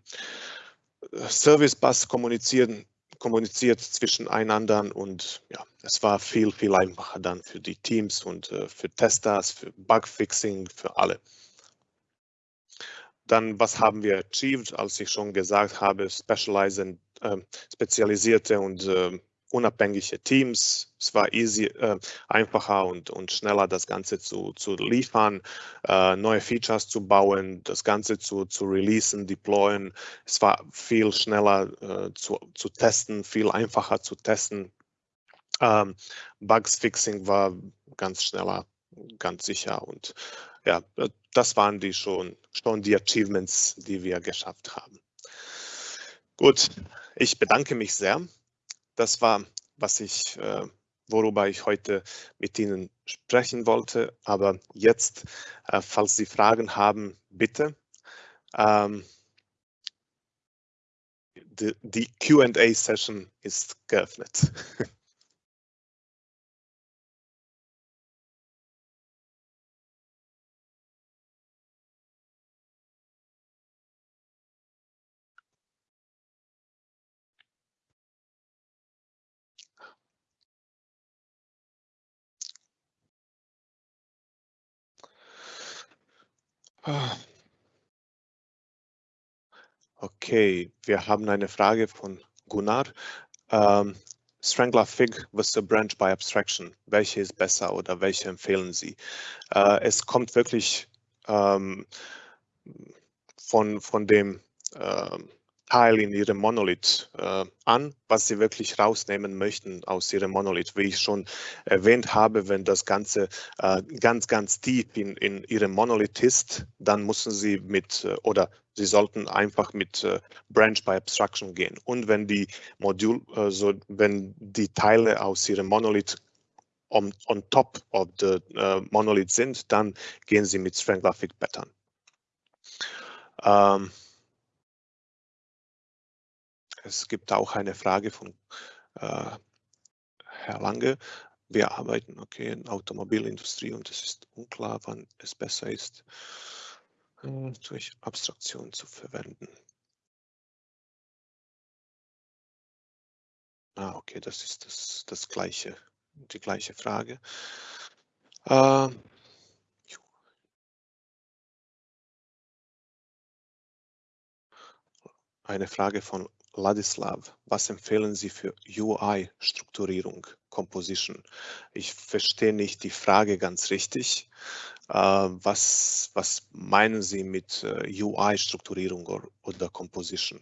Service Bus kommuniziert, kommuniziert zwischeneinander und ja, es war viel, viel einfacher dann für die Teams und äh, für Testers, für Bugfixing, für alle. Dann, was haben wir achieved, als ich schon gesagt habe, äh, spezialisierte und äh, unabhängige Teams. Es war easy, äh, einfacher und, und schneller, das Ganze zu, zu liefern, äh, neue Features zu bauen, das Ganze zu, zu releasen, deployen. Es war viel schneller äh, zu, zu testen, viel einfacher zu testen. Ähm, Bugs Fixing war ganz schneller, ganz sicher und ja, das waren die schon, schon die Achievements, die wir geschafft haben. Gut, ich bedanke mich sehr das war, was ich, äh, worüber ich heute mit Ihnen sprechen wollte. Aber jetzt, äh, falls Sie Fragen haben, bitte. Ähm, die, die Q&A-Session ist geöffnet. Okay, wir haben eine Frage von Gunnar. Ähm, Strangler Fig versus Branch by Abstraction. Welche ist besser oder welche empfehlen Sie? Äh, es kommt wirklich ähm, von, von dem ähm, Teil in Ihrem Monolith äh, an, was Sie wirklich rausnehmen möchten aus Ihrem Monolith. Wie ich schon erwähnt habe, wenn das Ganze äh, ganz, ganz tief in, in Ihrem Monolith ist, dann müssen Sie mit äh, oder Sie sollten einfach mit äh, Branch by Abstraction gehen. Und wenn die Modul, also wenn die Teile aus Ihrem Monolith on, on top of the monolith sind, dann gehen Sie mit Strangler-Fig Pattern. Ähm, es gibt auch eine Frage von äh, Herr Lange. Wir arbeiten okay in Automobilindustrie und es ist unklar, wann es besser ist, äh, durch Abstraktion zu verwenden. Ah, okay, das ist das, das gleiche, die gleiche Frage. Äh, eine Frage von Ladislav, was empfehlen Sie für UI-Strukturierung, Composition? Ich verstehe nicht die Frage ganz richtig. Äh, was, was meinen Sie mit äh, UI-Strukturierung oder Composition?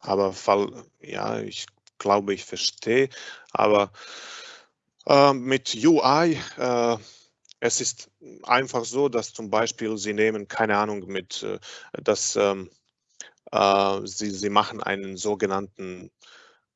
Aber Fall, ja, ich glaube, ich verstehe. Aber äh, mit UI äh, es ist einfach so, dass zum Beispiel Sie nehmen, keine Ahnung, mit, äh, dass ähm, äh, Sie, Sie machen einen sogenannten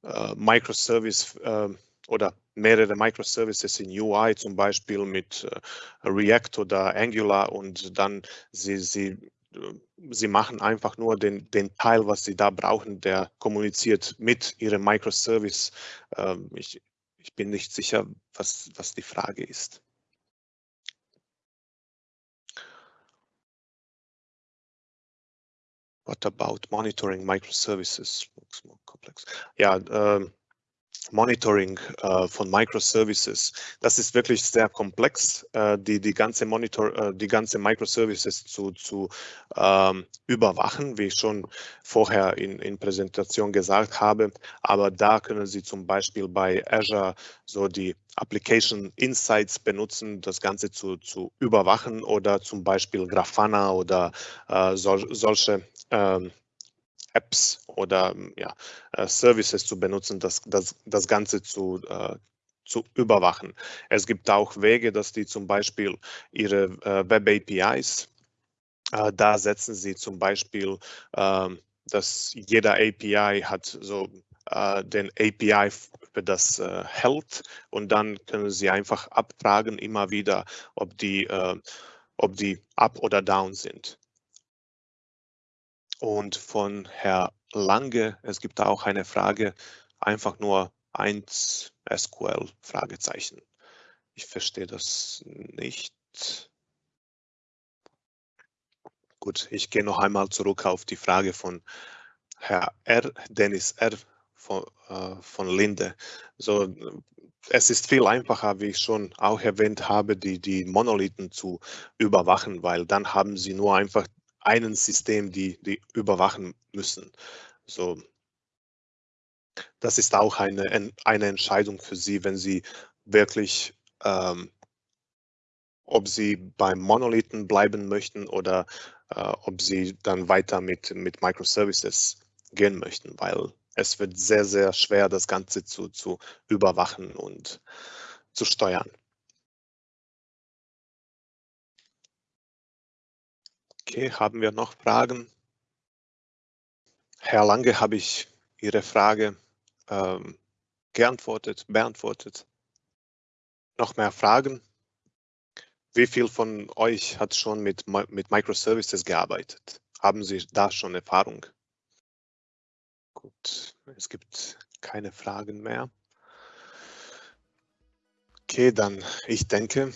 äh, Microservice äh, oder mehrere Microservices in UI, zum Beispiel mit äh, React oder Angular und dann Sie, Sie, äh, Sie machen einfach nur den, den Teil, was Sie da brauchen, der kommuniziert mit Ihrem Microservice. Ähm, ich, ich bin nicht sicher, was, was die Frage ist. What about monitoring microservices? Looks more complex. Yeah. ähm, Monitoring äh, von Microservices, das ist wirklich sehr komplex, äh, die, die ganze Monitor, äh, die ganze Microservices zu, zu ähm, überwachen, wie ich schon vorher in, in Präsentation gesagt habe. Aber da können Sie zum Beispiel bei Azure so die Application Insights benutzen, das Ganze zu, zu überwachen oder zum Beispiel Grafana oder äh, sol, solche ähm, Apps oder ähm, ja, äh, Services zu benutzen, das, das, das Ganze zu, äh, zu überwachen. Es gibt auch Wege, dass die zum Beispiel ihre äh, Web APIs, äh, da setzen sie zum Beispiel, ähm, dass jeder API hat so äh, den API für das äh, hält und dann können sie einfach abfragen immer wieder, ob die, ob die up oder down sind. Und von Herr Lange, es gibt auch eine Frage, einfach nur 1 SQL Fragezeichen. Ich verstehe das nicht. Gut, ich gehe noch einmal zurück auf die Frage von Herr R. Dennis R. von, äh, von Linde. So, es ist viel einfacher, wie ich schon auch erwähnt habe, die, die Monolithen zu überwachen, weil dann haben Sie nur einfach einen System, die, die überwachen müssen. So, das ist auch eine, eine Entscheidung für Sie, wenn Sie wirklich, ähm, ob Sie beim Monolithen bleiben möchten oder äh, ob Sie dann weiter mit, mit Microservices gehen möchten, weil es wird sehr, sehr schwer, das Ganze zu, zu überwachen und zu steuern. Okay, haben wir noch Fragen? Herr Lange, habe ich Ihre Frage ähm, geantwortet, beantwortet? Noch mehr Fragen? Wie viel von euch hat schon mit, mit Microservices gearbeitet? Haben Sie da schon Erfahrung? Gut, es gibt keine Fragen mehr. Okay, dann, ich denke,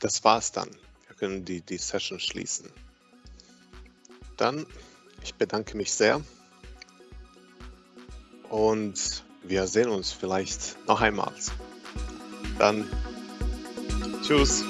das war's dann. Können die, die Session schließen. Dann, ich bedanke mich sehr und wir sehen uns vielleicht noch einmal. Dann, tschüss.